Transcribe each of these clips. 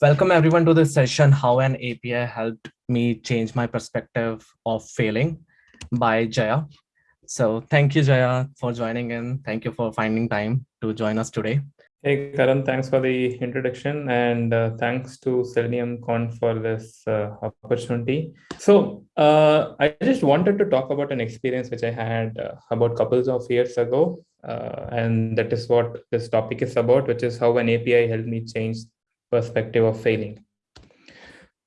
Welcome everyone to this session, How an API Helped Me Change My Perspective of Failing by Jaya. So thank you, Jaya, for joining in. Thank you for finding time to join us today. Hey, Karan, thanks for the introduction and uh, thanks to SeleniumConf for this uh, opportunity. So uh, I just wanted to talk about an experience which I had uh, about couples of years ago. Uh, and that is what this topic is about, which is how an API helped me change perspective of failing.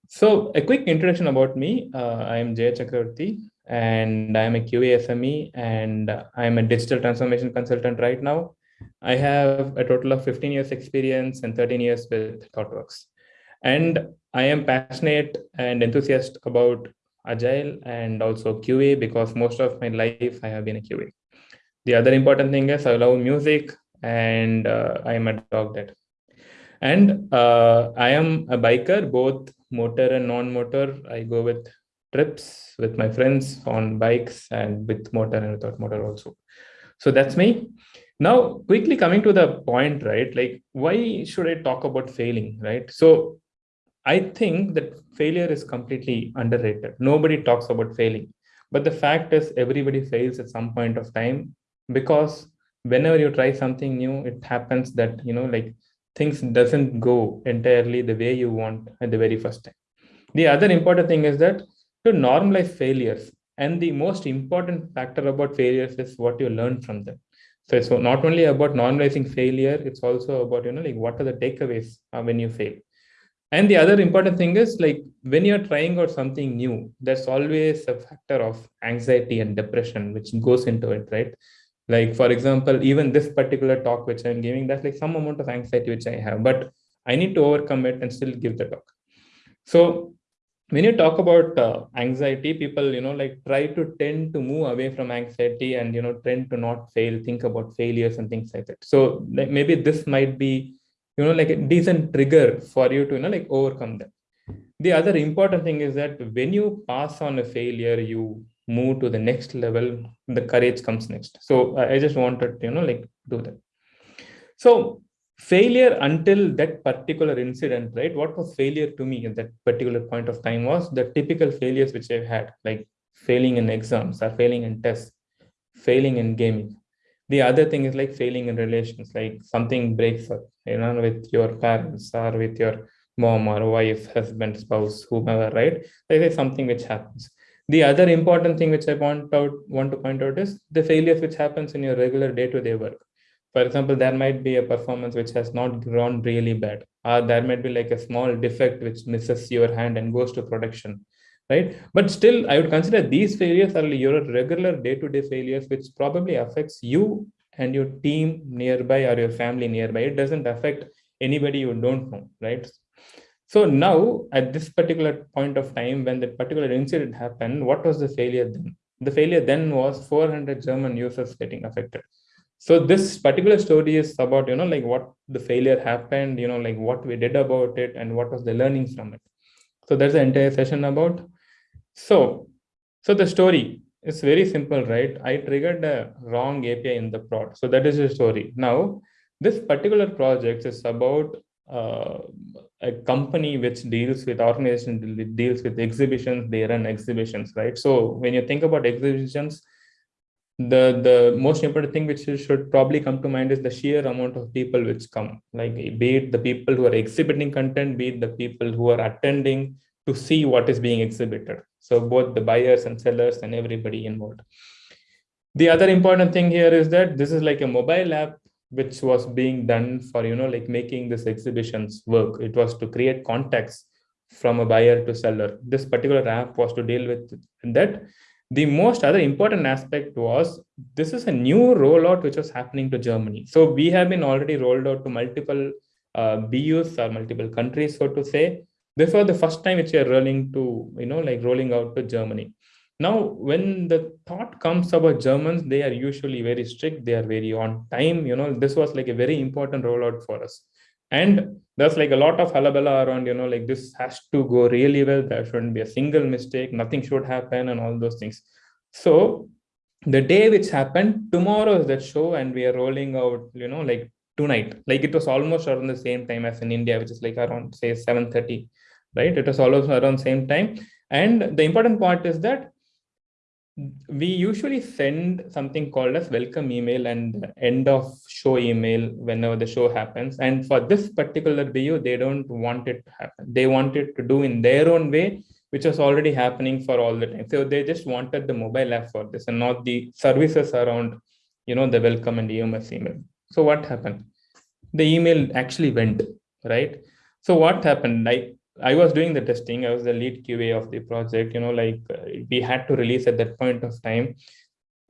So a quick introduction about me. Uh, I am Jay Chakravarti and I am a QA SME and I am a digital transformation consultant right now. I have a total of 15 years experience and 13 years with ThoughtWorks. And I am passionate and enthusiastic about Agile and also QA because most of my life I have been a QA. The other important thing is I love music and uh, I am a dog dad. And uh, I am a biker, both motor and non-motor. I go with trips with my friends on bikes and with motor and without motor also. So that's me. Now, quickly coming to the point, right? Like, why should I talk about failing, right? So I think that failure is completely underrated. Nobody talks about failing. But the fact is everybody fails at some point of time because whenever you try something new, it happens that, you know, like things doesn't go entirely the way you want at the very first time. The other important thing is that to normalize failures and the most important factor about failures is what you learn from them. So it's not only about normalizing failure, it's also about, you know, like what are the takeaways uh, when you fail. And the other important thing is like when you're trying out something new, there's always a factor of anxiety and depression which goes into it, right? Like for example even this particular talk which i'm giving that's like some amount of anxiety which i have but i need to overcome it and still give the talk. So when you talk about uh, anxiety people you know like try to tend to move away from anxiety and you know tend to not fail think about failures and things like that. So like, maybe this might be you know like a decent trigger for you to you know like overcome that. The other important thing is that when you pass on a failure you move to the next level the courage comes next. So i just wanted to you know like do that. So failure until that particular incident right? What was failure to me at that particular point of time was the typical failures which i've had like failing in exams or failing in tests failing in gaming. The other thing is like failing in relations like something breaks up you know with your parents or with your mom or wife husband spouse whomever right? There is something which happens the other important thing which I want out want to point out is the failures which happens in your regular day-to-day -day work. For example, there might be a performance which has not gone really bad, or there might be like a small defect which misses your hand and goes to production, right? But still, I would consider these failures are your regular day-to-day -day failures, which probably affects you and your team nearby or your family nearby. It doesn't affect anybody you don't know, right? So now at this particular point of time, when that particular incident happened, what was the failure then? The failure then was 400 German users getting affected. So this particular story is about, you know, like what the failure happened, you know, like what we did about it and what was the learning from it. So that's the entire session about. So, so the story is very simple, right? I triggered a wrong API in the prod. So that is the story. Now, this particular project is about uh, a company which deals with organization deals with exhibitions they run exhibitions right? So when you think about exhibitions the the most important thing which should probably come to mind is the sheer amount of people which come. Like be it the people who are exhibiting content be it the people who are attending to see what is being exhibited. So both the buyers and sellers and everybody involved. The other important thing here is that this is like a mobile app which was being done for you know like making this exhibitions work. It was to create context from a buyer to seller. This particular app was to deal with that. The most other important aspect was this is a new rollout which was happening to germany. So we have been already rolled out to multiple uh, bus or multiple countries so to say. This was the first time which we are rolling to you know like rolling out to germany now, when the thought comes about Germans, they are usually very strict. They are very on time. You know, this was like a very important rollout for us. And there's like a lot of halabala around, you know, like this has to go really well. There shouldn't be a single mistake. Nothing should happen and all those things. So the day which happened, tomorrow is that show and we are rolling out, you know, like tonight. Like it was almost around the same time as in India, which is like around say 7:30, right? It was almost around same time. And the important part is that we usually send something called as welcome email and end of show email whenever the show happens. And for this particular BU, they don't want it to happen. They want it to do in their own way, which was already happening for all the time. So they just wanted the mobile app for this and not the services around, you know, the welcome and EMS email. So what happened? The email actually went, right? So what happened? Like I was doing the testing. I was the lead QA of the project. You know, like uh, we had to release at that point of time.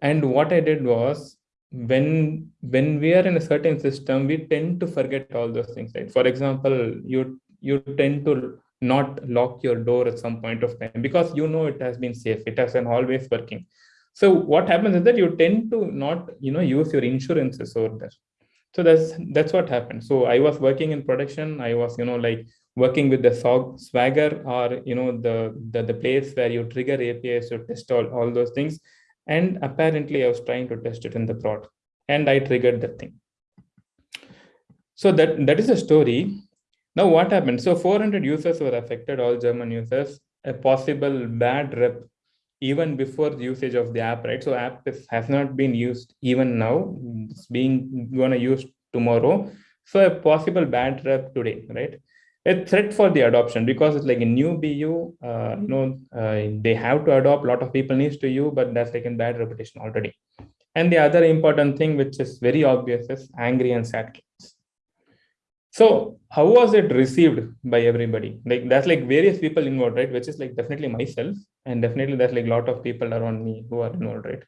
And what I did was when when we are in a certain system, we tend to forget all those things. Right? For example, you you tend to not lock your door at some point of time because you know it has been safe. It has been always working. So what happens is that you tend to not you know use your insurances over there. So that's that's what happened. So I was working in production. I was you know like working with the swagger or you know the, the the place where you trigger apis to test all, all those things. And apparently i was trying to test it in the prod and i triggered that thing. So that that is a story. Now what happened? So 400 users were affected all german users. A possible bad rep even before the usage of the app right? So app is, has not been used even now. It's being gonna use tomorrow. So a possible bad rep today right a threat for the adoption because it's like a new BU. Uh, you know, uh, they have to adopt. A lot of people needs to you, but that's like a bad reputation already. And the other important thing, which is very obvious, is angry and sad kids. So how was it received by everybody? Like that's like various people involved, right? Which is like definitely myself, and definitely there's like a lot of people around me who are involved, right?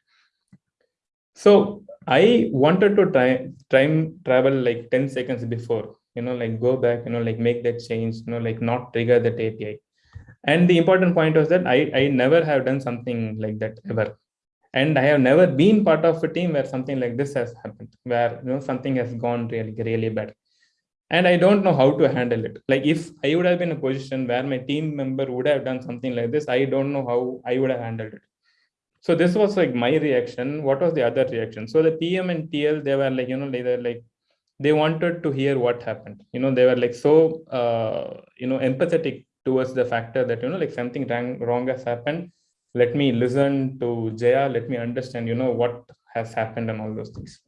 So I wanted to try time travel like 10 seconds before you know like go back you know like make that change you know like not trigger that api and the important point was that i i never have done something like that ever. And i have never been part of a team where something like this has happened where you know something has gone really really bad. And i don't know how to handle it. Like if i would have been in a position where my team member would have done something like this i don't know how i would have handled it. So this was like my reaction. What was the other reaction? So the pm and tl they were like you know they were like they wanted to hear what happened. You know they were like so uh, you know empathetic towards the factor that you know like something wrong, wrong has happened. Let me listen to jaya. Let me understand you know what has happened and all those things.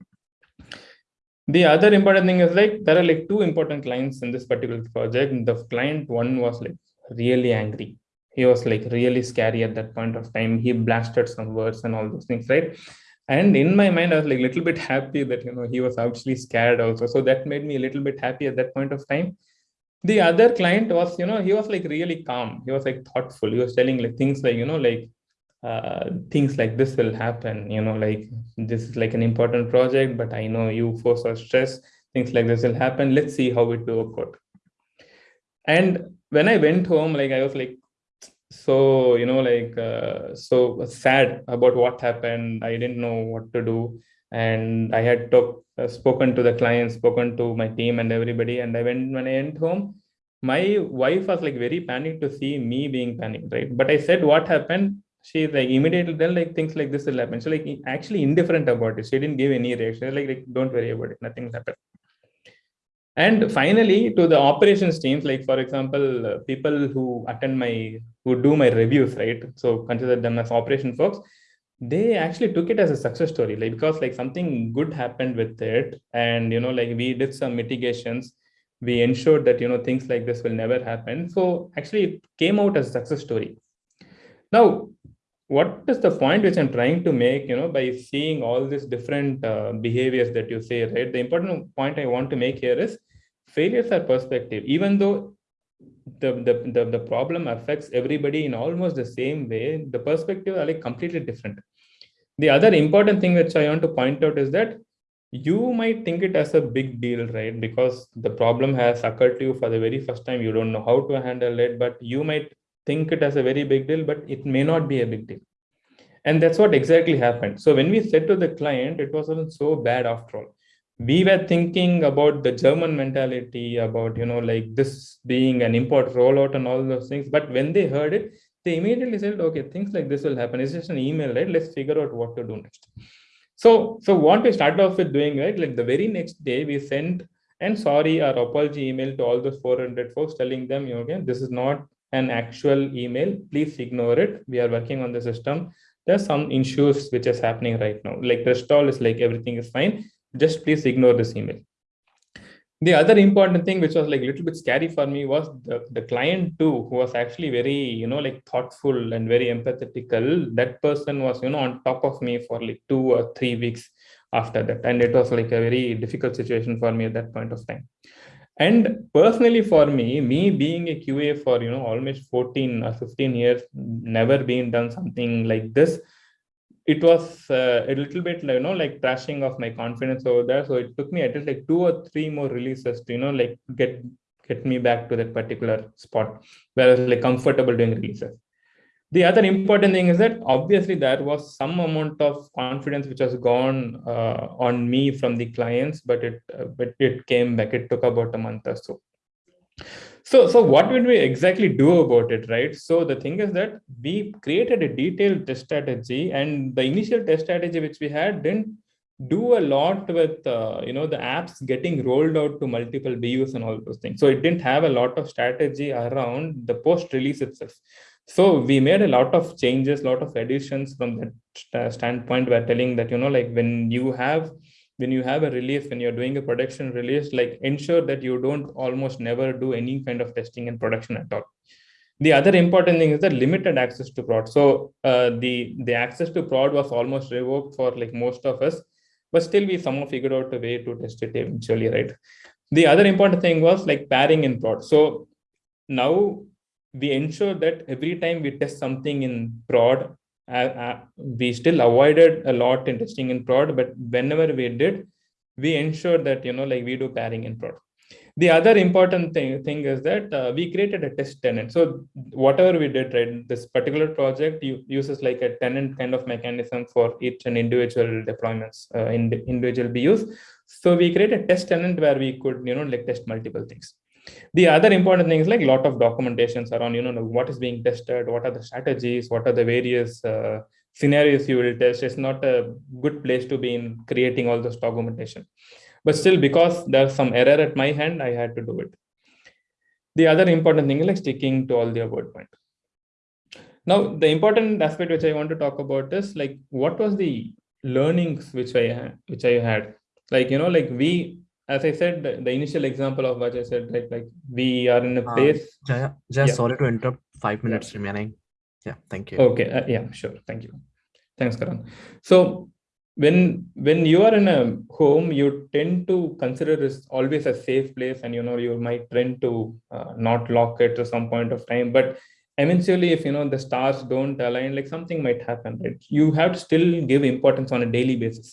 The other important thing is like there are like two important clients in this particular project. The client one was like really angry. He was like really scary at that point of time. He blasted some words and all those things right and in my mind i was like a little bit happy that you know he was actually scared also. So that made me a little bit happy at that point of time. The other client was you know he was like really calm. He was like thoughtful. He was telling like things like you know like uh, things like this will happen you know like this is like an important project but i know you force or stress things like this will happen. Let's see how it will work out. And when i went home like i was like so you know like uh, so sad about what happened. I didn't know what to do. And i had talk, uh, spoken to the client spoken to my team and everybody. And i went when i went home my wife was like very panicked to see me being panicked right? But i said what happened? She like immediately then like things like this will happen. So like actually indifferent about it. She didn't give any reaction. Like, like don't worry about it. Nothing happened and finally to the operations teams like for example uh, people who attend my who do my reviews right? So consider them as operation folks. They actually took it as a success story like because like something good happened with it. And you know like we did some mitigations. We ensured that you know things like this will never happen. So actually it came out as a success story. Now what is the point which i'm trying to make you know by seeing all these different uh, behaviors that you say right? The important point i want to make here is failures are perspective. Even though the, the, the, the problem affects everybody in almost the same way the perspective are like completely different. The other important thing which i want to point out is that you might think it as a big deal right? Because the problem has occurred to you for the very first time. You don't know how to handle it but you might think it as a very big deal but it may not be a big deal. And that's what exactly happened. So when we said to the client it wasn't so bad after all we were thinking about the German mentality, about you know, like this being an import rollout and all those things. But when they heard it, they immediately said, okay, things like this will happen. It's just an email, right? Let's figure out what to do next. So, so what we started off with doing, right? Like the very next day, we sent and sorry our apology email to all those 400 folks, telling them, you know, again, this is not an actual email. Please ignore it. We are working on the system. There's some issues which is happening right now. Like restall is like everything is fine. Just please ignore this email. The other important thing which was like a little bit scary for me was the, the client too who was actually very you know like thoughtful and very empathetical. That person was you know on top of me for like two or three weeks after that. And it was like a very difficult situation for me at that point of time. And personally for me me being a qa for you know almost 14 or 15 years never been done something like this it was uh, a little bit you know like trashing of my confidence over there. So it took me at least like two or three more releases to you know like get get me back to that particular spot where I was like comfortable doing releases. The other important thing is that obviously there was some amount of confidence which has gone uh, on me from the clients but it uh, but it came back. It took about a month or so so, so what would we exactly do about it, right? So the thing is that we created a detailed test strategy and the initial test strategy which we had didn't do a lot with, uh, you know, the apps getting rolled out to multiple BUs and all those things. So it didn't have a lot of strategy around the post release itself. So we made a lot of changes, lot of additions from that standpoint. We're telling that, you know, like when you have when you have a release when you're doing a production release like ensure that you don't almost never do any kind of testing in production at all. The other important thing is the limited access to prod. So uh, the the access to prod was almost revoked for like most of us but still we somehow figured out a way to test it eventually right? The other important thing was like pairing in prod. So now we ensure that every time we test something in prod we still avoided a lot in testing in prod, but whenever we did, we ensured that, you know, like we do pairing in prod. The other important thing, thing is that uh, we created a test tenant. So whatever we did, right, this particular project uses like a tenant kind of mechanism for each and individual deployments uh, in individual BUs. So we created a test tenant where we could, you know, like test multiple things the other important thing is like a lot of documentations around you know what is being tested what are the strategies what are the various uh, scenarios you will test. It's not a good place to be in creating all this documentation. But still because there's some error at my hand i had to do it. The other important thing is like sticking to all the above point. Now the important aspect which i want to talk about is like what was the learnings which i which i had? Like you know like we as I said, the initial example of what I said, like like we are in a uh, place. Uh, Jaya, Jaya yeah. sorry to interrupt. Five minutes yeah. remaining. Yeah, thank you. Okay, uh, yeah, sure. Thank you. Thanks, Karan. So when when you are in a home, you tend to consider this always a safe place, and you know you might tend to uh, not lock it to some point of time, but eventually if you know the stars don't align like something might happen right you have to still give importance on a daily basis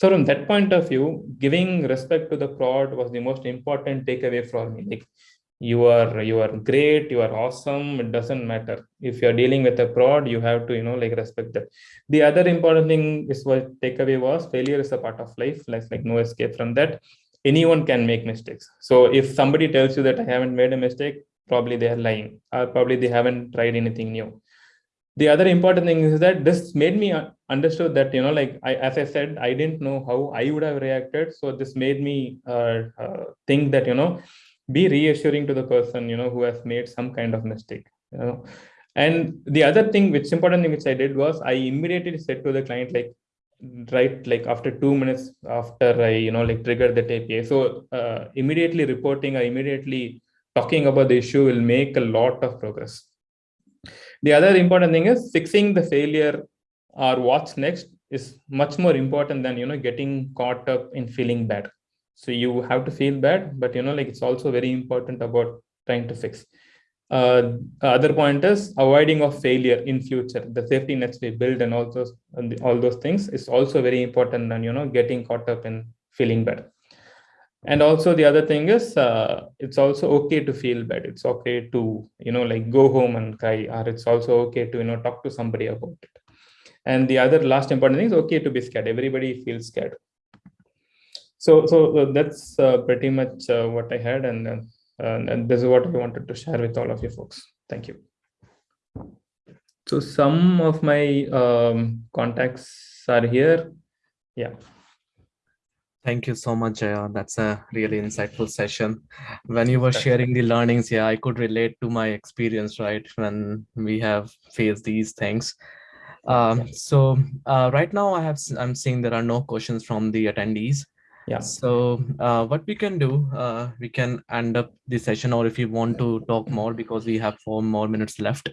so from that point of view, giving respect to the prod was the most important takeaway for me. Like you are you are great, you are awesome. It doesn't matter if you're dealing with a prod, you have to you know like respect that. The other important thing is what takeaway was failure is a part of life. Like like no escape from that. Anyone can make mistakes. So if somebody tells you that I haven't made a mistake, probably they are lying, or probably they haven't tried anything new the other important thing is that this made me understood that you know like I, as i said i didn't know how i would have reacted. So this made me uh, uh, think that you know be reassuring to the person you know who has made some kind of mistake you know. And the other thing which important thing which i did was i immediately said to the client like right like after two minutes after i you know like triggered the api so uh, immediately reporting or immediately talking about the issue will make a lot of progress the other important thing is fixing the failure or what's next is much more important than you know getting caught up in feeling bad. So you have to feel bad, but you know like it's also very important about trying to fix. Uh, other point is avoiding of failure in future. The safety nets we build and all those and all those things is also very important than you know getting caught up in feeling bad and also the other thing is uh, it's also okay to feel bad. It's okay to you know like go home and cry or it's also okay to you know talk to somebody about it. And the other last important thing is okay to be scared. Everybody feels scared. So so uh, that's uh, pretty much uh, what i had and, uh, and this is what i wanted to share with all of you folks. Thank you. So some of my um, contacts are here. Yeah Thank you so much, Jaya. That's a really insightful session. When you were sharing the learnings, yeah, I could relate to my experience, right? When we have faced these things. Um, so uh, right now I have, I'm seeing there are no questions from the attendees. Yeah. So uh, what we can do, uh, we can end up the session or if you want to talk more because we have four more minutes left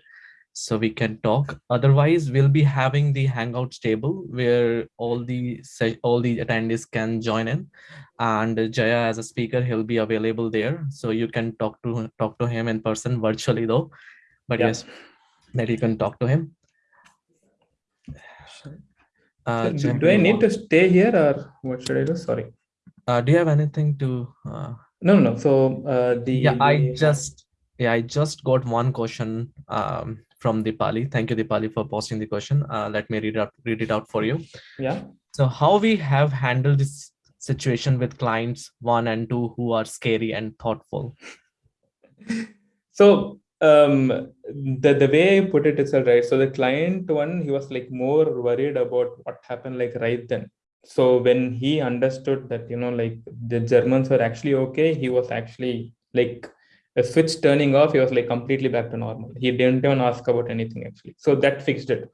so we can talk. Otherwise, we'll be having the Hangouts table where all the all the attendees can join in, and Jaya as a speaker, he'll be available there, so you can talk to talk to him in person virtually though. But Yeah. yes, that you can talk to him. Uh, do, do I need to stay here or what should I do? Sorry. uh, do you have anything to? Uh, No, no, no. So uh, the yeah, I just yeah, I just got one question um, from Dipali. Thank you, Dipali, for posting the question. Uh, let me read it out, read it out for you. yeah. So how we have handled this situation with clients one and two who are scary and thoughtful. So um the the way I put it is all right. So the client one, he was like more worried about what happened like right then. So when he understood that you know like the Germans were actually okay, he was actually like a switch turning off. He was like completely back to normal. He didn't even ask about anything actually. So that fixed it.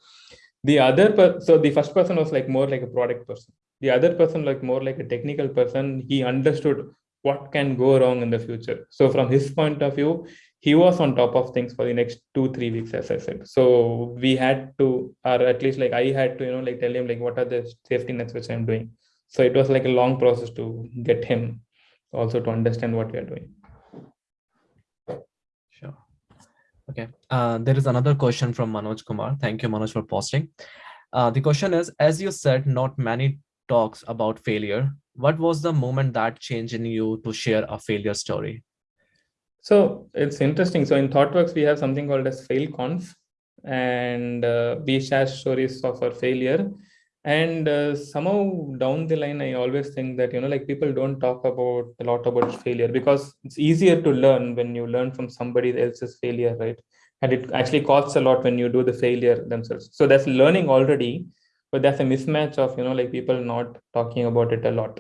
The other so the first person was like more like a product person. The other person like more like a technical person. He understood what can go wrong in the future. So from his point of view, he was on top of things for the next two three weeks as i said so we had to or at least like i had to you know like tell him like what are the safety nets which i'm doing so it was like a long process to get him also to understand what we are doing Sure. Okay. Uh, there is another question from Manoj Kumar. Thank you, Manoj, for posting. Uh, the question is, as you said, not many talks about failure. What was the moment that changed in you to share a failure story? So it's interesting. So in ThoughtWorks, we have something called as FailConf, and uh, we share stories of our failure. And uh, somehow down the line, I always think that you know, like people don't talk about a lot about failure because it's easier to learn when you learn from somebody else's failure, right? And it actually costs a lot when you do the failure themselves. So that's learning already, but that's a mismatch of you know, like people not talking about it a lot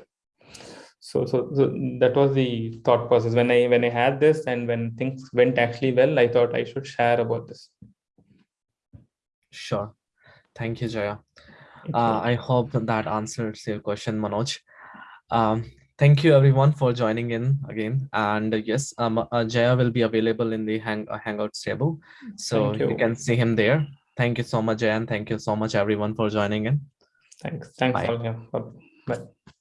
so, so so that was the thought process when i when i had this and when things went actually well i thought i should share about this Sure. Thank you, Jaya. Uh, I hope that, answers your question, Manoj. Um, thank you everyone for joining in again. And uh, yes, um, uh, Jaya will be available in the hang uh, Hangouts table. So you. you. can see him there. Thank you so much, Jaya, and thank you so much everyone for joining in. thanks thanks Bye. all yeah bye